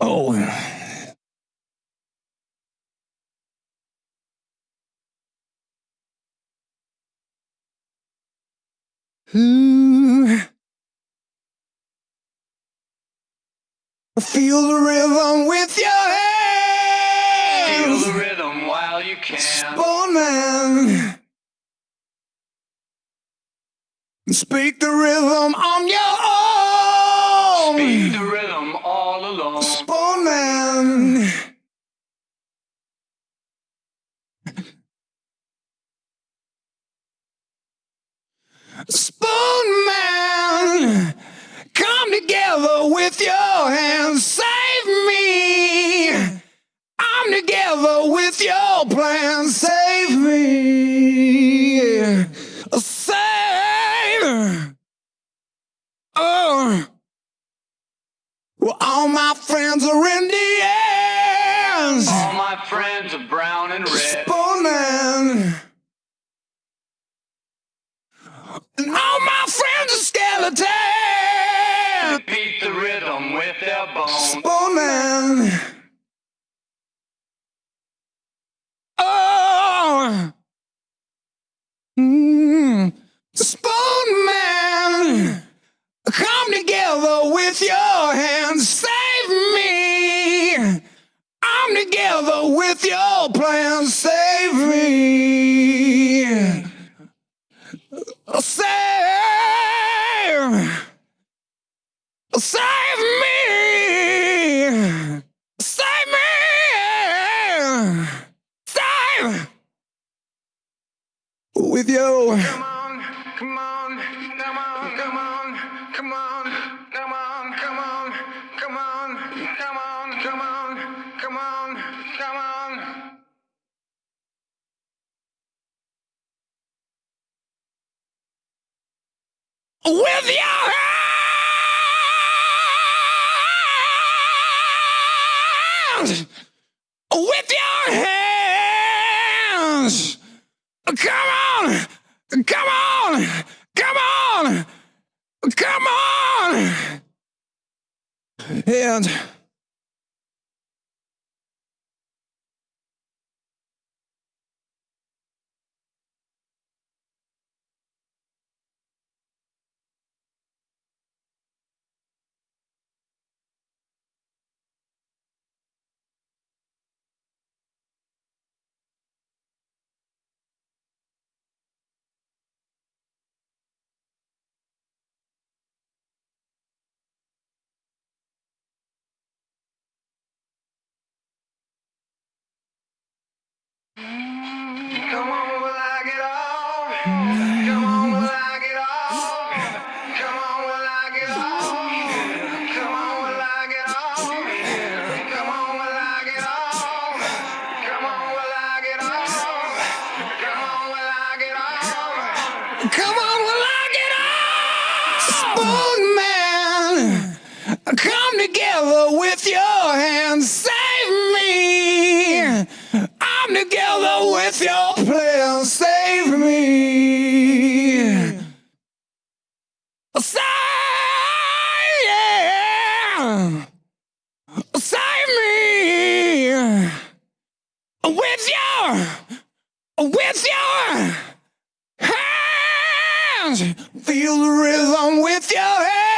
Oh. Ooh. Feel the rhythm with your hands. Feel the rhythm while you can. Spoonman. Speak the rhythm on your own. Speed the rhythm all alone. Spoonman. Spoonman, come together with your hands, save me. I'm together with your plan, save me. Save. Oh. Well, all my friends are Indians. Rhythm with their bones. Spoonman. Oh. Mm. Spoonman. Come together with your hands. Save me. I'm together with your plan. Save me. With you. Come on, come on, come on, come on, come on, come on, come on, come on, come on, come on, come on, come on. with your hands, with your hands. Come on, come on, come on, come on. And Spoonman, come together with your hands, save me. I'm together with your plan, save me. Save me. With your, with your feel the rhythm with your hands.